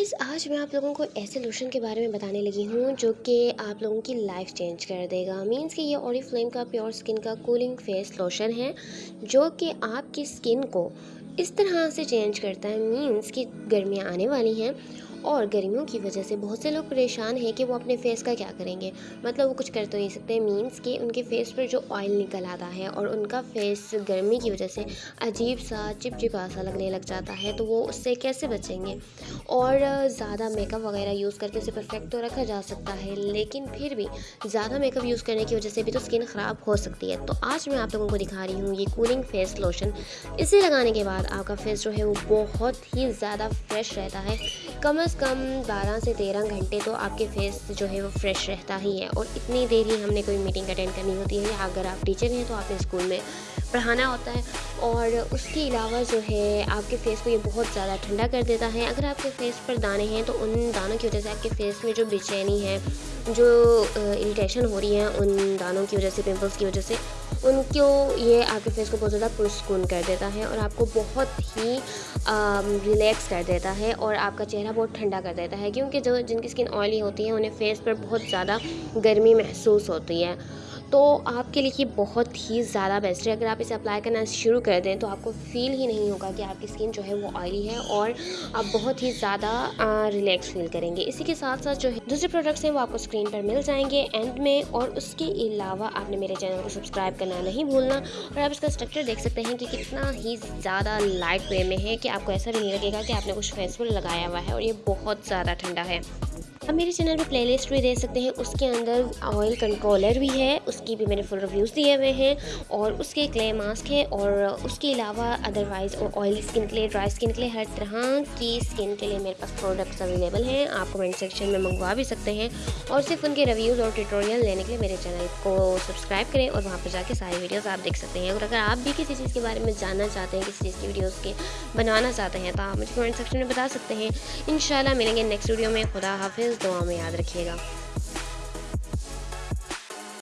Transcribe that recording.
Guys آج میں آپ لوگوں کو ایسے لوشن کے بارے میں بتانے لگی ہوں جو کہ آپ لوگوں کی لائف چینج کر دے گا۔ مینس کہ یہ اوری فلیم کا پیور سکن کا کولنگ فیس لوشن ہے جو کہ آپ کی سکن کو اس طرح سے چینج کرتا ہے۔ مینس کہ گرمیاں آنے والی ہیں اور گرمیوں کی وجہ سے بہت سے لوگ پریشان ہیں کہ وہ اپنے فیس کا کیا کریں گے۔ مطلب وہ کچھ کر تو نہیں سکتے مینس کہ ان کے فیس پر جو آئل نکل آتا ہے اور ان کا فیس گرمی کی وجہ سے عجیب سا، چپ چپا سا لگنے لگ جاتا ہے، تو وہ اس سے کیسے بچیں گے؟ اور زیادہ میک اپ وغیرہ یوز کر کے اسے پرفیکٹ تو رکھا جا سکتا ہے، لیکن پھر بھی زیادہ میک اپ یوز کرنے کی وجہ سے بھی تو اسکن خراب ہو سکتی ہے۔ تو آج میں آپ لوگوں کو دکھا رہی ہوں یہ کولنگ فیس لوشن اسے لگانے کے بعد آپ کا فیس جو ہے وہ بہت ہی زیادہ فریش رہتا ہے۔ کم از کم بارہ سے تیرہ گھنٹے تو آپ کے فیس جو ہے وہ فریش رہتا ہی ہے اور اتنی دیر ہی ہم نے کوئی میٹنگ اٹینڈ کرنی ہوتی ہے اگر آپ ٹیچر ہیں تو آپ نے اسکول میں پڑھانا ہوتا ہے اور اس کے علاوہ جو ہے آپ کے فیس کو یہ بہت زیادہ ٹھنڈا کر دیتا ہے۔ اگر آپ کے فیس پر دانے ہیں تو ان دانوں کی وجہ سے آپ کے فیس میں جو بے چینی ہے جو اریٹیشن ہو رہی ہے ان دانوں کی وجہ سے پمپلس کی وجہ سے، ان کو یہ آپ کے فیس کو بہت زیادہ پرسکون کر دیتا ہے اور آپ کو بہت ہی ریلیکس کر دیتا ہے اور آپ کا چہرہ بہت ٹھنڈا کر دیتا ہے کیونکہ جو جن کی اسکن آئلی ہوتی ہے انہیں فیس پر بہت زیادہ گرمی محسوس ہوتی ہے۔ تو آپ کے لیے یہ بہت ہی زیادہ بیسٹ ہے۔ اگر آپ اسے اپلائی کرنا شروع کر دیں تو آپ کو فیل ہی نہیں ہوگا کہ آپ کی اسکن جو ہے وہ آئلی ہے اور آپ بہت ہی زیادہ ریلیکس فیل کریں گے۔ اسی کے ساتھ ساتھ جو ہے دوسرے پروڈکٹس ہیں وہ آپ کو اسکرین پر مل جائیں گے اینڈ میں اور اس کے علاوہ آپ نے میرے چینل کو سبسکرائب کرنا نہیں بھولنا اور آپ اس کا اسٹرکچر دیکھ سکتے ہیں کہ کتنا ہی زیادہ لائٹ وے میں ہے کہ آپ کو ایسا بھی نہیں لگے گا کہ آپ نے کچھ فیس لگایا ہوا ہے اور یہ بہت زیادہ ٹھنڈا ہے۔ اب میرے چینل پہ پلے لسٹ بھی دے سکتے ہیں۔ اس کے اندر آئل کنٹرولر بھی ہے، اس کی بھی میں نے فل ریویوز دیے ہوئے ہیں۔ اور اس کے کلے ماسک ہے، اور اس کے علاوہ ادروائز آئلی اسکن کے لیے ڈرائی اسکن کے لیے ہر طرح کی اسکن کے لیے میرے پاس پروڈکٹس اویلیبل ہیں۔ آپ کمنٹ سیکشن میں منگوا بھی سکتے ہیں۔ اور صرف ان کے ریویوز اور ٹیٹوریل لینے کے لیے میرے چینل کو سبسکرائب کریں اور وہاں پہ جا کے ساری ویڈیوز آپ دیکھ سکتے ہیں۔ اور اگر آپ بھی کسی چیز کے بارے میں جاننا چاہتے ہیں، کسی چیز کی ویڈیوز کے بنوانا چاہتے ہیں، تو آپ مجھے کمنٹ سیکشن میں بتا سکتے ہیں۔ ان شاء اللہ ملیں گے نیکسٹ ویڈیو میں۔ خدا حافظ۔ دعا میں یاد رکھیے گا۔